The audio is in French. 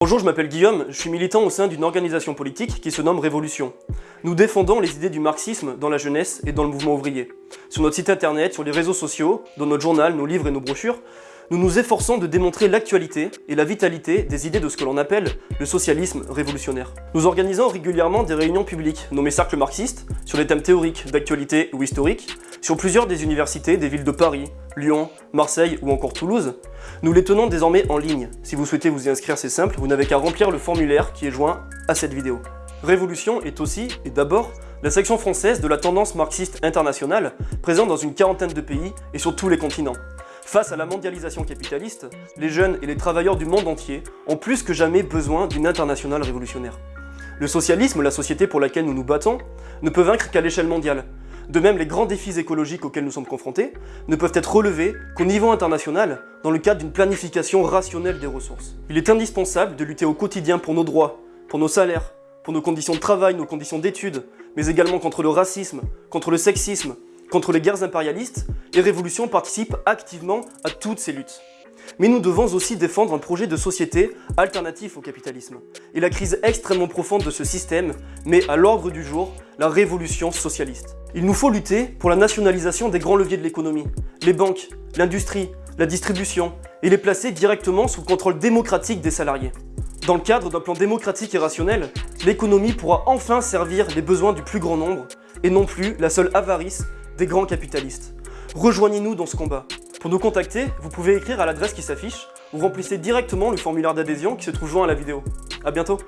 Bonjour, je m'appelle Guillaume, je suis militant au sein d'une organisation politique qui se nomme Révolution. Nous défendons les idées du marxisme dans la jeunesse et dans le mouvement ouvrier. Sur notre site internet, sur les réseaux sociaux, dans notre journal, nos livres et nos brochures, nous nous efforçons de démontrer l'actualité et la vitalité des idées de ce que l'on appelle le socialisme révolutionnaire. Nous organisons régulièrement des réunions publiques, nommées cercles marxistes, sur des thèmes théoriques, d'actualité ou historiques, sur plusieurs des universités des villes de Paris, Lyon, Marseille ou encore Toulouse. Nous les tenons désormais en ligne. Si vous souhaitez vous y inscrire, c'est simple, vous n'avez qu'à remplir le formulaire qui est joint à cette vidéo. Révolution est aussi, et d'abord, la section française de la tendance marxiste internationale, présente dans une quarantaine de pays et sur tous les continents. Face à la mondialisation capitaliste, les jeunes et les travailleurs du monde entier ont plus que jamais besoin d'une internationale révolutionnaire. Le socialisme, la société pour laquelle nous nous battons, ne peut vaincre qu'à l'échelle mondiale. De même, les grands défis écologiques auxquels nous sommes confrontés ne peuvent être relevés qu'au niveau international dans le cadre d'une planification rationnelle des ressources. Il est indispensable de lutter au quotidien pour nos droits, pour nos salaires, pour nos conditions de travail, nos conditions d'études, mais également contre le racisme, contre le sexisme, contre les guerres impérialistes, et Révolution participe activement à toutes ces luttes. Mais nous devons aussi défendre un projet de société alternatif au capitalisme. Et la crise extrêmement profonde de ce système met à l'ordre du jour la révolution socialiste. Il nous faut lutter pour la nationalisation des grands leviers de l'économie, les banques, l'industrie, la distribution, et les placer directement sous le contrôle démocratique des salariés. Dans le cadre d'un plan démocratique et rationnel, l'économie pourra enfin servir les besoins du plus grand nombre, et non plus la seule avarice des grands capitalistes. Rejoignez-nous dans ce combat. Pour nous contacter, vous pouvez écrire à l'adresse qui s'affiche ou remplissez directement le formulaire d'adhésion qui se trouve joint à la vidéo. A bientôt